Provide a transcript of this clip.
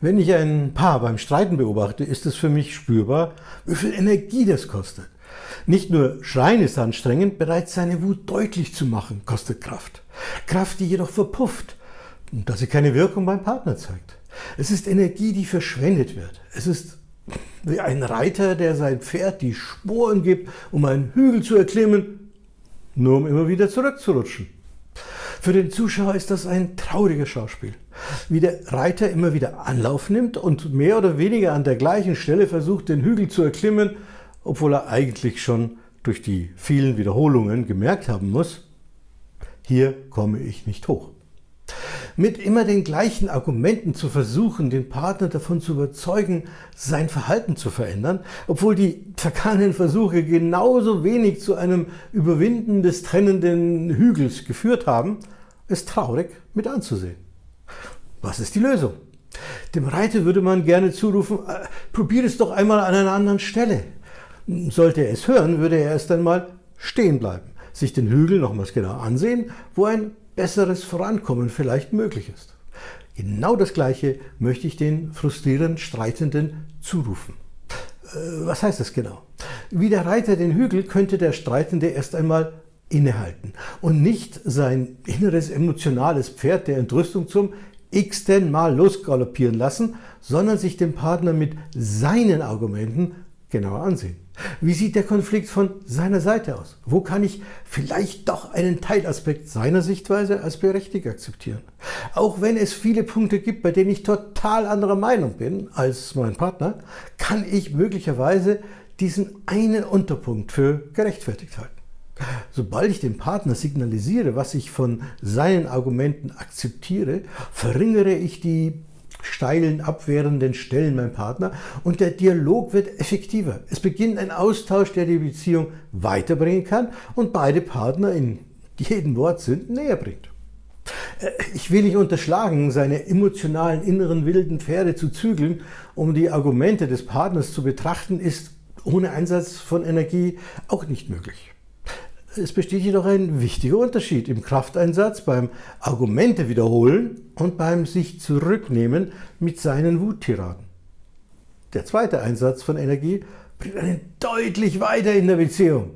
Wenn ich ein Paar beim Streiten beobachte, ist es für mich spürbar, wie viel Energie das kostet. Nicht nur Schreien ist anstrengend, bereits seine Wut deutlich zu machen, kostet Kraft. Kraft, die jedoch verpufft und dass sie keine Wirkung beim Partner zeigt. Es ist Energie, die verschwendet wird. Es ist wie ein Reiter, der sein Pferd die Sporen gibt, um einen Hügel zu erklimmen, nur um immer wieder zurückzurutschen. Für den Zuschauer ist das ein trauriges Schauspiel, wie der Reiter immer wieder Anlauf nimmt und mehr oder weniger an der gleichen Stelle versucht, den Hügel zu erklimmen, obwohl er eigentlich schon durch die vielen Wiederholungen gemerkt haben muss, hier komme ich nicht hoch. Mit immer den gleichen Argumenten zu versuchen, den Partner davon zu überzeugen, sein Verhalten zu verändern, obwohl die vergangenen Versuche genauso wenig zu einem Überwinden des trennenden Hügels geführt haben, ist traurig mit anzusehen. Was ist die Lösung? Dem Reiter würde man gerne zurufen, äh, probier es doch einmal an einer anderen Stelle. Sollte er es hören, würde er erst einmal stehen bleiben, sich den Hügel nochmals genau ansehen, wo ein besseres Vorankommen vielleicht möglich ist. Genau das Gleiche möchte ich den frustrierenden Streitenden zurufen. Äh, was heißt das genau? Wie der Reiter den Hügel könnte der Streitende erst einmal innehalten und nicht sein inneres emotionales Pferd der Entrüstung zum x-ten Mal losgaloppieren lassen, sondern sich den Partner mit seinen Argumenten genauer ansehen. Wie sieht der Konflikt von seiner Seite aus? Wo kann ich vielleicht doch einen Teilaspekt seiner Sichtweise als berechtigt akzeptieren? Auch wenn es viele Punkte gibt, bei denen ich total anderer Meinung bin als mein Partner, kann ich möglicherweise diesen einen Unterpunkt für gerechtfertigt halten. Sobald ich dem Partner signalisiere, was ich von seinen Argumenten akzeptiere, verringere ich die steilen, abwehrenden Stellen mein Partner und der Dialog wird effektiver. Es beginnt ein Austausch, der die Beziehung weiterbringen kann und beide Partner in jedem Wortsinn näher bringt. Äh, ich will nicht unterschlagen, seine emotionalen inneren wilden Pferde zu zügeln, um die Argumente des Partners zu betrachten, ist ohne Einsatz von Energie auch nicht möglich. Es besteht jedoch ein wichtiger Unterschied im Krafteinsatz beim Argumente wiederholen und beim sich zurücknehmen mit seinen Wuttiraden. Der zweite Einsatz von Energie bringt einen deutlich weiter in der Beziehung.